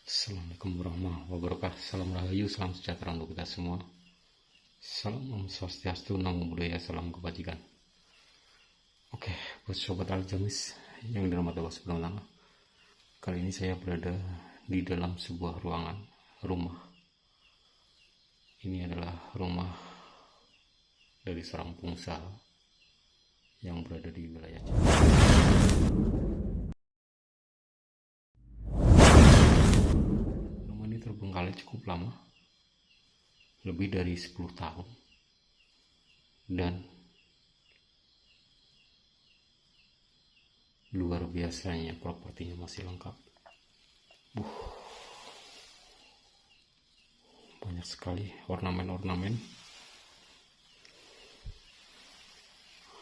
Assalamualaikum warahmatullahi wabarakatuh. Salam Rahayu, salam sejahtera untuk kita semua. Salam Om Swastiastu, Namo Buddhaya, salam kebajikan. Oke, buat Sobat Aljamis yang dirahmati Allah Subhanahu Kali ini saya berada di dalam sebuah ruangan, rumah. Ini adalah rumah dari seorang pengusaha yang berada di wilayah Jawa cukup lama, lebih dari 10 tahun. Dan luar biasanya propertinya masih lengkap. Uh, banyak sekali ornamen-ornamen.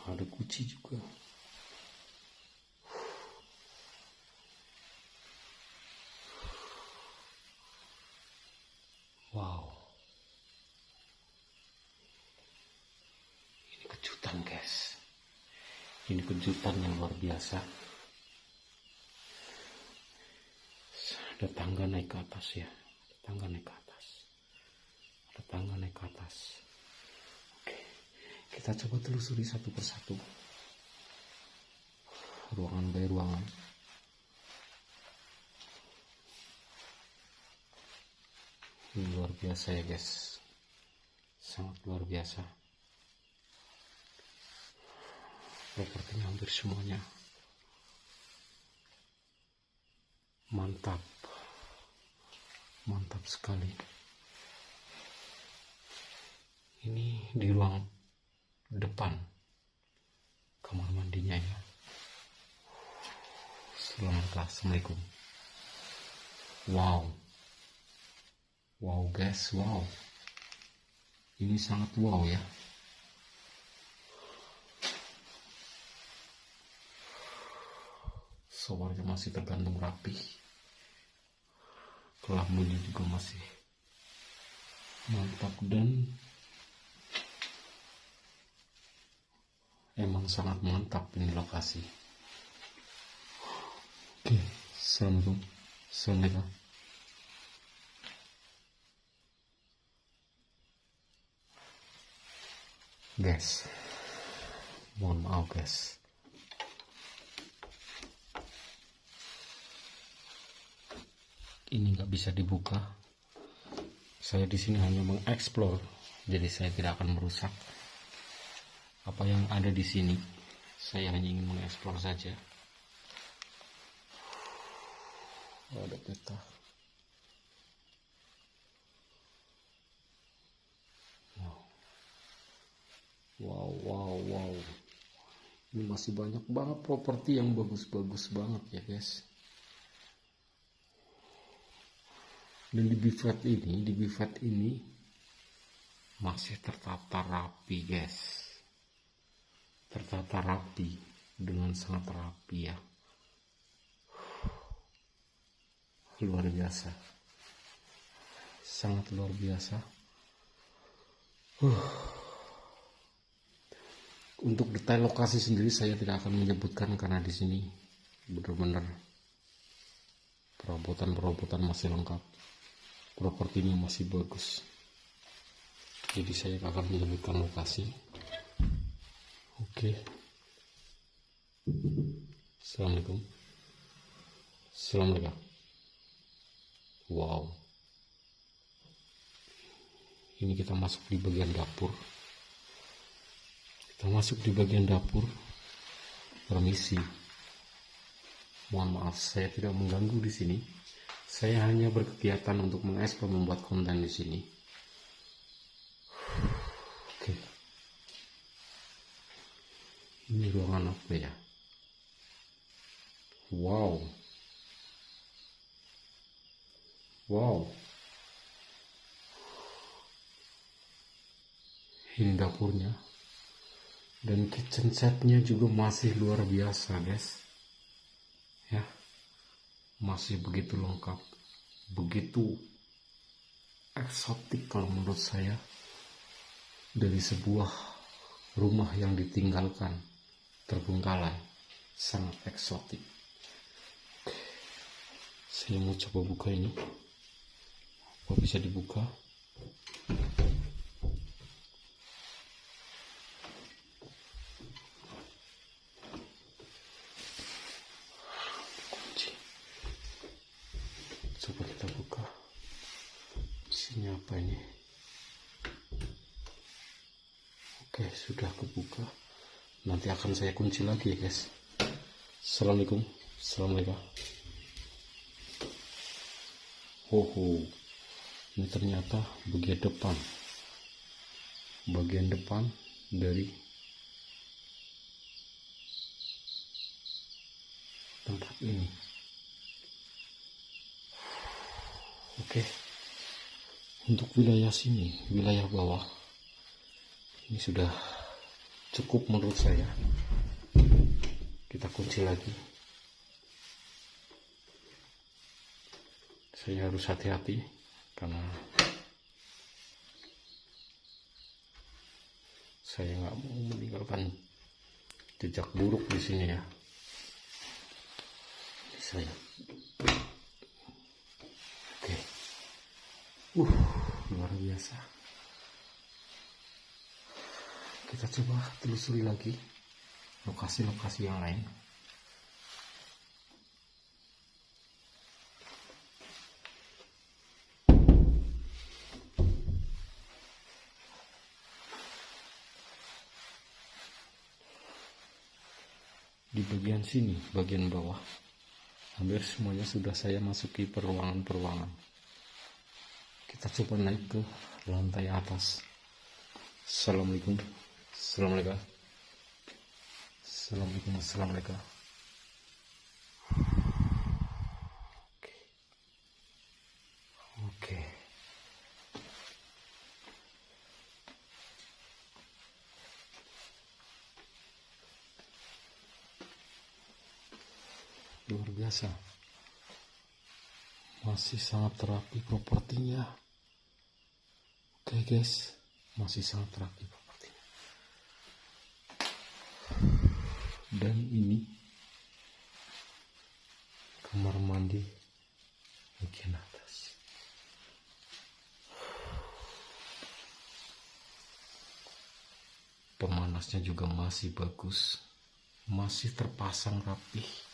Ada kunci juga. Wow. Ini kejutan, guys. Ini kejutan yang luar biasa. Ada tangga naik ke atas ya. Ada tangga naik ke atas. Ada tangga naik ke atas. Oke. Kita coba telusuri satu persatu. Ruangan by ruangan. Luar biasa ya guys sangat luar biasa propertinya hampir semuanya mantap. Mantap sekali. Ini di ruang depan kamar mandinya ya. Selamat assalamualaikum. Wow. Wow guys, wow. Ini sangat wow ya. Showernya masih tergantung rapi. Kelamunya juga masih mantap dan emang sangat mantap ini lokasi. Oke, assalamualaikum. Assalamualaikum. guys mohon maaf guys ini nggak bisa dibuka. Saya di sini hanya mengeksplor. Jadi saya tidak akan merusak apa yang ada di sini. Saya hanya ingin mengeksplor saja. Oh, ada peta. Wow, wow, wow. Ini masih banyak banget properti yang bagus-bagus banget ya guys. Dan di bifat ini, di bifat ini masih tertata rapi guys. Tertata rapi dengan sangat rapi ya. Luar biasa. Sangat luar biasa. Uh. Untuk detail lokasi sendiri saya tidak akan menyebutkan karena di sini benar-benar perabotan-perabotan masih lengkap. Propertinya masih bagus. Jadi saya akan menyebutkan lokasi. Oke. Assalamualaikum. Assalamualaikum. Wow. Ini kita masuk di bagian dapur kita masuk di bagian dapur permisi mohon maaf saya tidak mengganggu di sini saya hanya berkegiatan untuk mengeksplor membuat konten di sini. Oke. Ini ruangan apa ya? Wow. Wow. Ini dapurnya. Dan kitchen setnya juga masih luar biasa guys. Ya masih begitu lengkap begitu eksotik kalau menurut saya dari sebuah rumah yang ditinggalkan terbengkalai sangat eksotik. Saya mau coba buka ini. Apa bisa dibuka kunci coba kita buka isinya apa ini oke sudah kebuka. Nanti akan saya kunci lagi ya guys. Assalamualaikum. Assalamualaikum. Hoho, ini ternyata bagian depan, bagian depan dari tempat ini. Oke, untuk wilayah sini, wilayah bawah, ini sudah cukup menurut saya. Kita kunci lagi. saya harus hati-hati karena saya nggak mau meninggalkan jejak buruk di sini ya saya oke uh luar biasa kita coba telusuri lagi lokasi-lokasi yang lain di bagian sini, bagian bawah. Hampir semuanya sudah saya masuki peruangan-peruangan. Kita coba naik ke lantai atas. Assalamualaikum. Assalamualaikum. Assalamualaikum. Assalamualaikum. Oke. Oke. luar biasa masih sangat terapi propertinya. Oke guys. Masih sangat terapi propertinya. Dan ini kamar mandi bagian atas. Pemanasnya juga masih bagus. Masih terpasang rapih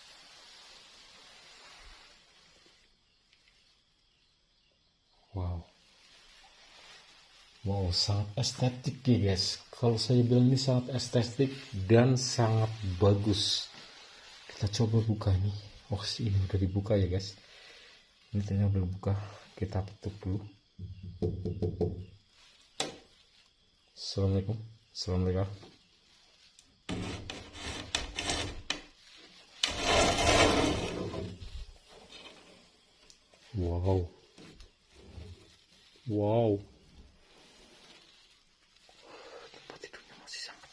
Wow. Wow, sangat estetik ya guys. Kalau saya bilang ini sangat estetik dan sangat bagus. Kita coba buka ini. Oh, ini udah dibuka ya guys. Ini ternyata udah buka. Kita tutup dulu. Assalamualaikum. Assalamualaikum. Wow. Wow. Tempat tidurnya masih sangat.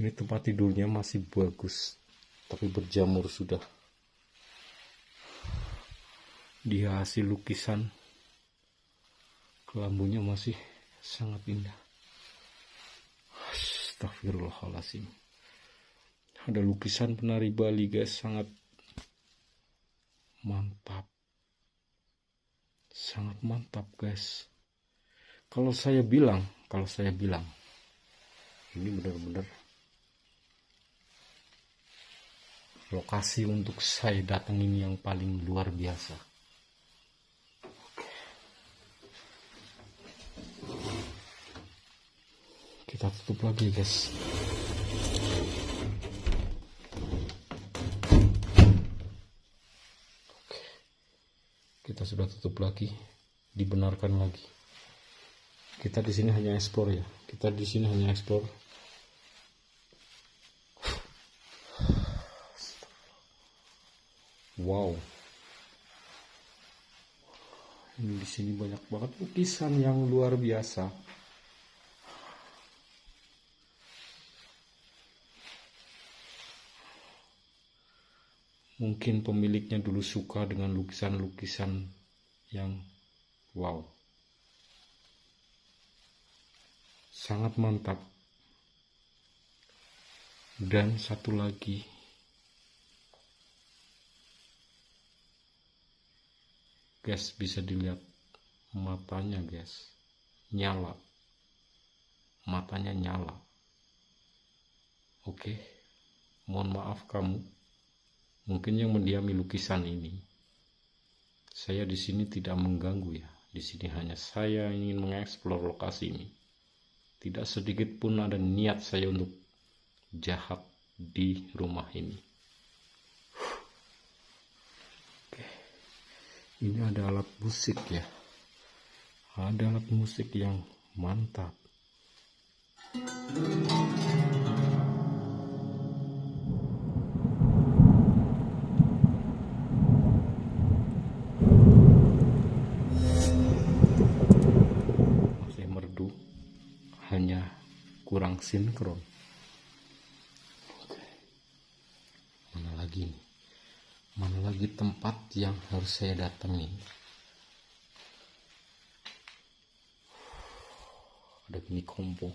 Ini tempat tidurnya masih bagus, tapi berjamur sudah. Dia hasil lukisan kelambunya masih sangat indah. Astagfirullahaladzim. Ada lukisan penari Bali guys, sangat mantap sangat mantap guys. Kalau saya bilang kalau saya bilang ini benar-benar lokasi untuk saya datang ini yang paling luar biasa. Kita tutup lagi guys sudah tutup lagi dibenarkan lagi. Kita di sini hanya ekspor ya. Kita di sini hanya ekspor wow. Ini di sini banyak banget lukisan yang luar biasa. Mungkin pemiliknya dulu suka dengan lukisan-lukisan yang wow. Sangat mantap. Dan satu lagi. Guys bisa dilihat. Matanya guys nyala. Matanya nyala. Oke. Mohon maaf kamu. Mungkin yang mendiami lukisan ini saya di sini tidak mengganggu ya. Di sini hanya saya ingin mengeksplor lokasi ini. Tidak sedikit pun ada niat saya untuk jahat di rumah ini. Oke. Ini ada alat musik ya. Ada alat musik yang mantap. masih kurang sinkron. Mana lagi nih? Mana lagi tempat yang harus saya datangi? Ada mini kompo.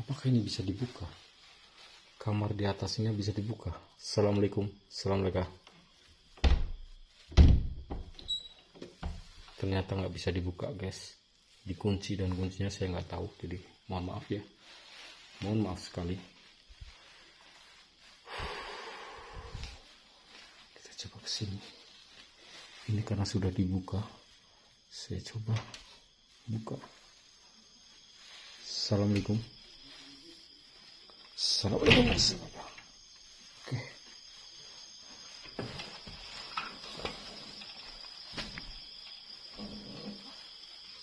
Apakah ini bisa dibuka? Kamar di atasnya bisa dibuka? Assalamualaikum. Assalamualaikum ternyata nggak bisa dibuka guys. Dikunci dan kuncinya saya nggak tahu jadi mohon maaf ya. Mohon maaf sekali. Kita coba ke sini ini karena sudah dibuka saya coba buka. Assalamualaikum. Assalamualaikum. Oke.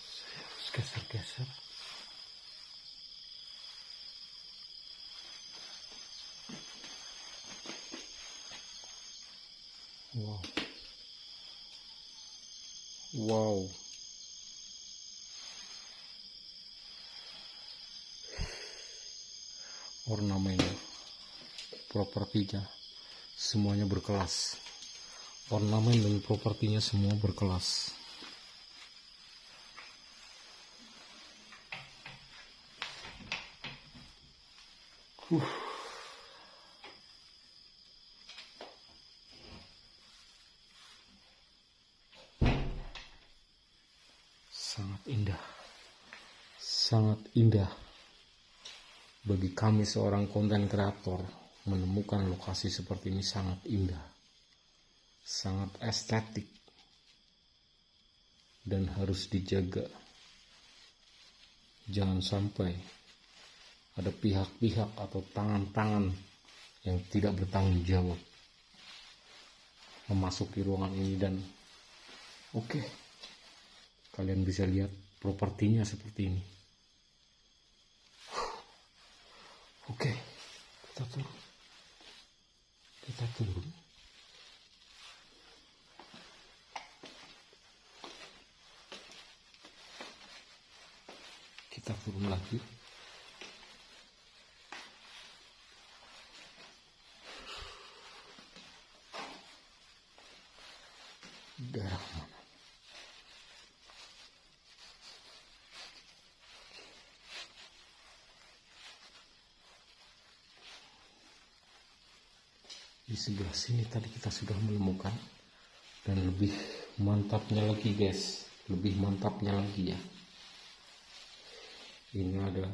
saya harus geser-geser wow Wow. Ornamennya, propertinya, semuanya berkelas. Ornamen dan propertinya semua berkelas. Huh. sangat indah. Sangat indah bagi kami seorang konten kreator menemukan lokasi seperti ini sangat indah sangat estetik dan harus dijaga. Jangan sampai ada pihak-pihak atau tangan-tangan yang tidak bertanggung jawab memasuki ruangan ini dan oke okay, kalian bisa lihat propertinya seperti ini. Oke kita turun kita turun kita turun lagi. Daerah mana di sebelah sini tadi kita sudah menemukan dan lebih mantapnya lagi guys. Lebih mantapnya lagi ya. Ini ada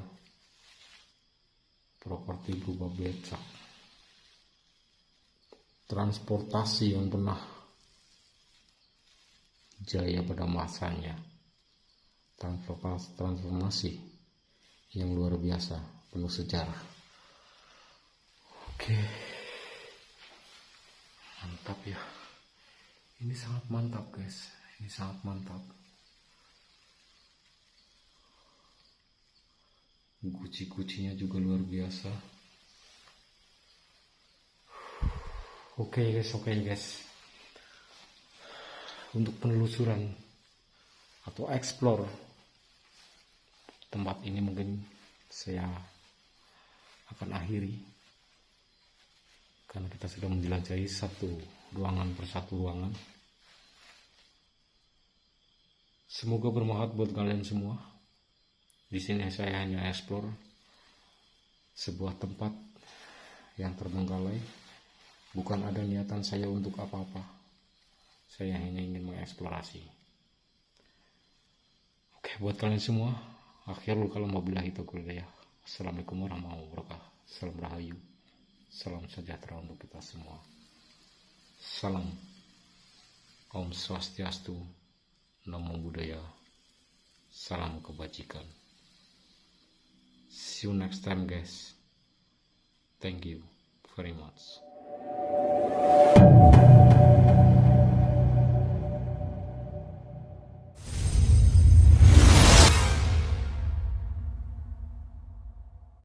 properti berupa becak. Transportasi yang pernah jaya pada masanya. Transformasi yang luar biasa penuh sejarah. Oke. okay mantap ya. Ini sangat mantap guys. Ini sangat mantap. Guci-gucinya juga luar biasa. Oke okay guys oke okay guys. Untuk penelusuran atau explore tempat ini mungkin saya akan akhiri karena kita sudah menjelajahi satu ruangan per satu ruangan. Semoga bermanfaat buat kalian semua. Di sini saya hanya explore sebuah tempat yang terbengkalai. Bukan ada niatan saya untuk apa-apa. Saya hanya ingin mengeksplorasi. Oke buat kalian semua akhirul kalau mau bilang itu kuliah assalamualaikum warahmatullahi wabarakatuh. Salam rahayu salam sejahtera untuk kita semua salam Om Swastiastu, Namo Buddhaya, Salam Kebajikan. See you next time guys. Thank you very much.